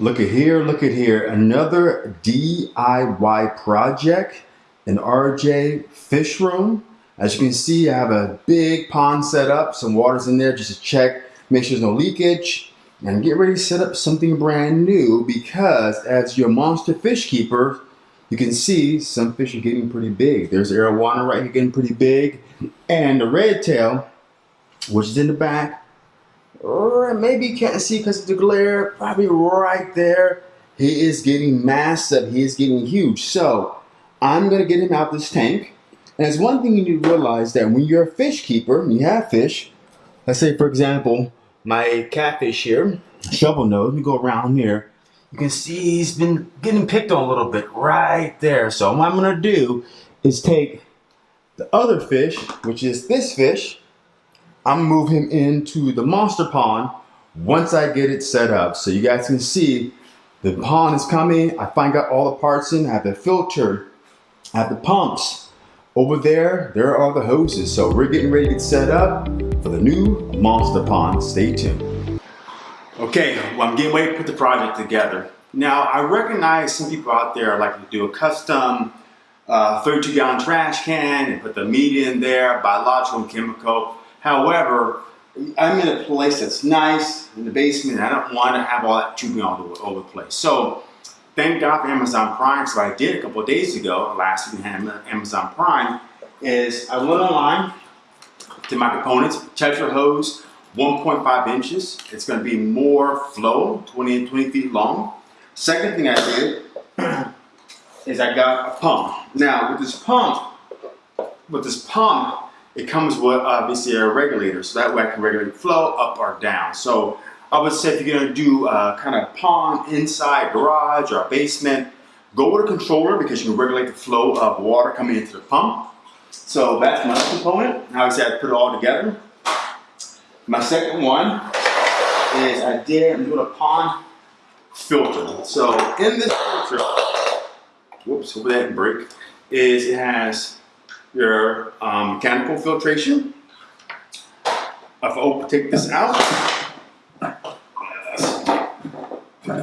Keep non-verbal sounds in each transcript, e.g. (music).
Look at here, look at here. Another DIY project, an RJ Fish Room. As you can see, I have a big pond set up, some water's in there just to check, make sure there's no leakage, and get ready to set up something brand new because as your monster fish keeper, you can see some fish are getting pretty big. There's arowana right here getting pretty big, and the red tail, which is in the back, maybe can't see because of the glare, probably right there. He is getting massive, he is getting huge. So I'm gonna get him out this tank. And it's one thing you need to realize that when you're a fish keeper and you have fish, let's say for example, my catfish here, shovel nose, let me go around here. You can see he's been getting picked on a little bit right there. So what I'm gonna do is take the other fish, which is this fish, I'm gonna move him into the monster pond once I get it set up. So you guys can see the pond is coming. I find out all the parts in. I have the filter, I have the pumps. Over there, there are the hoses. So we're getting ready to get set up for the new monster pond. Stay tuned. Okay, well I'm getting ready to put the project together. Now I recognize some people out there like to do a custom uh, 32 gallon trash can and put the meat in there, biological and chemical. However, I'm in a place that's nice in the basement. I don't want to have all that tubing all over, the place. So thank God for Amazon Prime. So I did a couple days ago, last week had Amazon Prime, is I went online to my components, Tetra hose, 1.5 inches. It's going to be more flow, 20 20 feet long. Second thing I did (clears throat) is I got a pump. Now with this pump, with this pump, it comes with obviously a regulator, so that way I can regulate the flow up or down. So I would say if you're gonna do a kind of pond inside garage or basement, go with a controller because you can regulate the flow of water coming into the pump. So that's my component. Now I said I put it all together. My second one is I did, I'm doing a pond filter. So in this filter, whoops, hope that didn't break, is it has your um, mechanical filtration. If I take this out,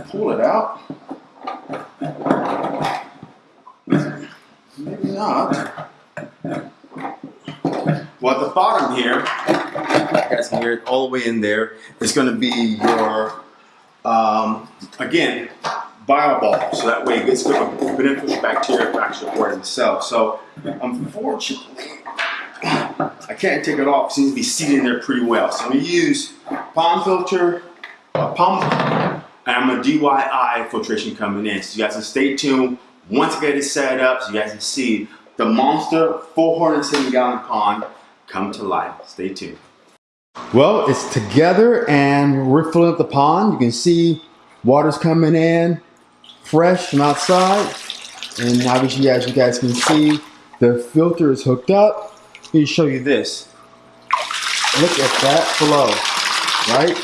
pull it out. Maybe not. Well, at the bottom here, can hear all the way in there, is going to be your, um, again, bio ball. So that way it gets good beneficial bacteria for actually the cell. So unfortunately, I can't take it off. It seems to be seated in there pretty well. So to use pond filter, uh, a pump, and I'm a DIY filtration coming in. So you guys can stay tuned. Once I get it set up, so you guys can see the monster 470 gallon pond come to life. Stay tuned. Well, it's together and we're filling up the pond. You can see water's coming in fresh from outside. And obviously, as you guys can see, the filter is hooked up. Let me show you this. Look at that flow, right?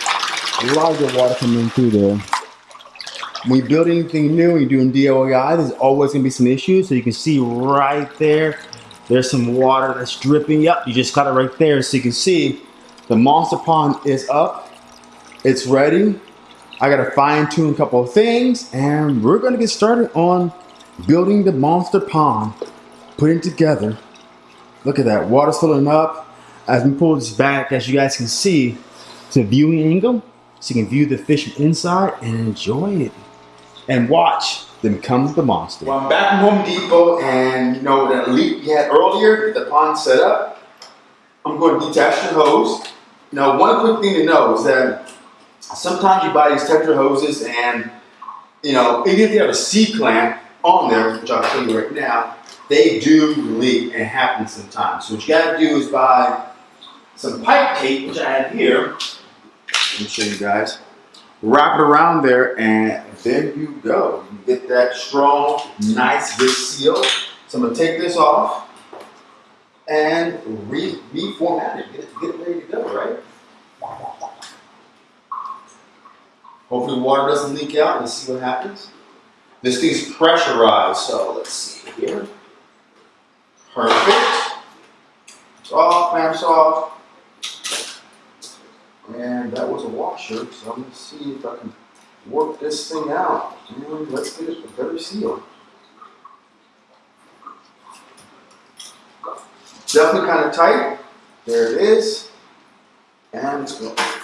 A lot of good water coming through there. When you build anything new and you're doing DIY, there's always gonna be some issues. So you can see right there, there's some water that's dripping. Yep, you just got it right there. So you can see the monster pond is up. It's ready. I gotta fine tune a couple of things and we're gonna get started on building the monster pond, putting together. Look at that, water's filling up. As we pull this back, as you guys can see, to viewing angle, so you can view the fish from inside and enjoy it. And watch them come the monster. Well, I'm back from Home Depot and you know that leak we had earlier, the pond set up. I'm going to detach the hose. Now, one quick thing to know is that sometimes you buy these Tetra hoses and, you know, even if you have a C-clamp on there, which I'll show you right now, they do leak and happen sometimes. So what you gotta do is buy some pipe tape, which I have here. Let me show you guys. Wrap it around there and there you go. You get that strong, nice, good seal. So I'm gonna take this off and re reformat it, get it, get it ready to go, right? Hopefully water doesn't leak out. Let's see what happens. This thing's pressurized, so let's see here. Perfect. It's off, clamps off. And that was a washer, so I'm gonna see if I can work this thing out. And let's get it a better seal. Definitely kind of tight. There it is. It's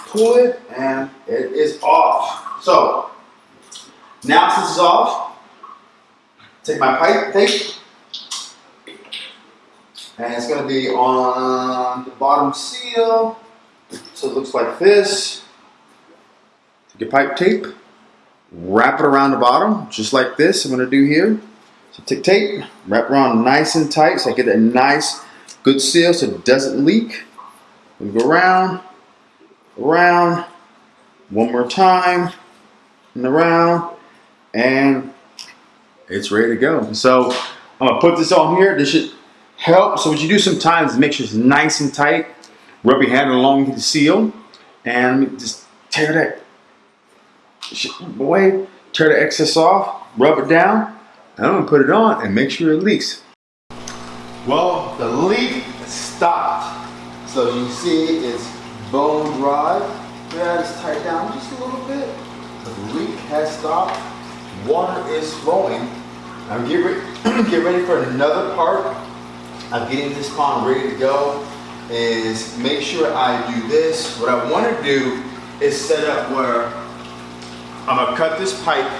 pull it and it is off. So now since it's off, take my pipe tape and it's going to be on the bottom seal. So it looks like this. Take your pipe tape, wrap it around the bottom, just like this I'm going to do here. So take tape, wrap around nice and tight so I get that nice, good seal so it doesn't leak. Go around, around, one more time, and around, and it's ready to go. So I'm gonna put this on here. This should help. So what you do sometimes is make sure it's nice and tight. Rub your hand along the seal, and just tear that away. Tear the excess off. Rub it down. And I'm gonna put it on and make sure it leaks. Well, the leak stopped. So you see it's bone dry. Yeah, it's tight down just a little bit. The leak has stopped. Water is flowing. Now get, re (clears throat) get ready for another part of getting this pond ready to go is make sure I do this. What I want to do is set up where I'm gonna cut this pipe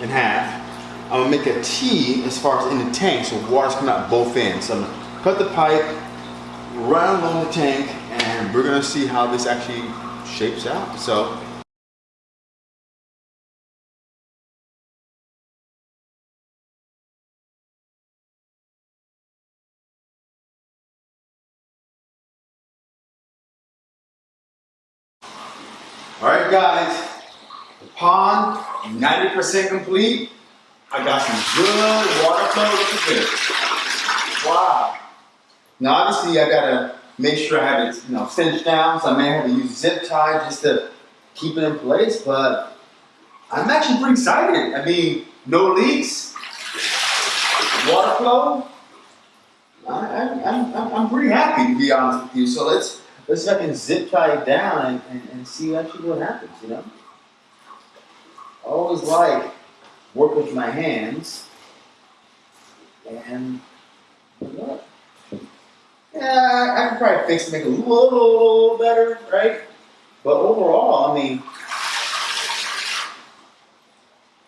in half. I'm gonna make a T as far as in the tank so water's coming out both ends. So I'm gonna cut the pipe, run along the tank, and we're gonna see how this actually shapes out. So All right, guys, the pond 90% complete. I got some good water flow. Look at this. Wow. Now, obviously, I gotta make sure I have it, you know, cinched down. So I may have to use zip tie just to keep it in place. But I'm actually pretty excited. I mean, no leaks, water flow. I, I'm pretty happy to be honest with you. So let's let's see if I can zip tie it down and, and, and see actually what happens, you know? I always like work with my hands and what? Yeah, I can probably fix make it a little better, right? But overall, I mean,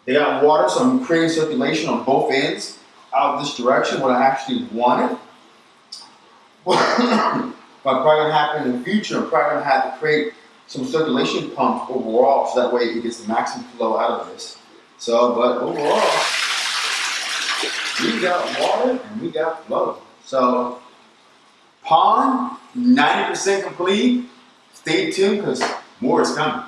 they got water, so I'm creating circulation on both ends out of this direction, what I actually wanted. (coughs) But probably gonna happen in the future. I'm probably gonna have to create some circulation pumps overall, so that way it gets the maximum flow out of this. So, but overall, we got water and we got flow. So, pond 90% complete. Stay tuned because more is coming.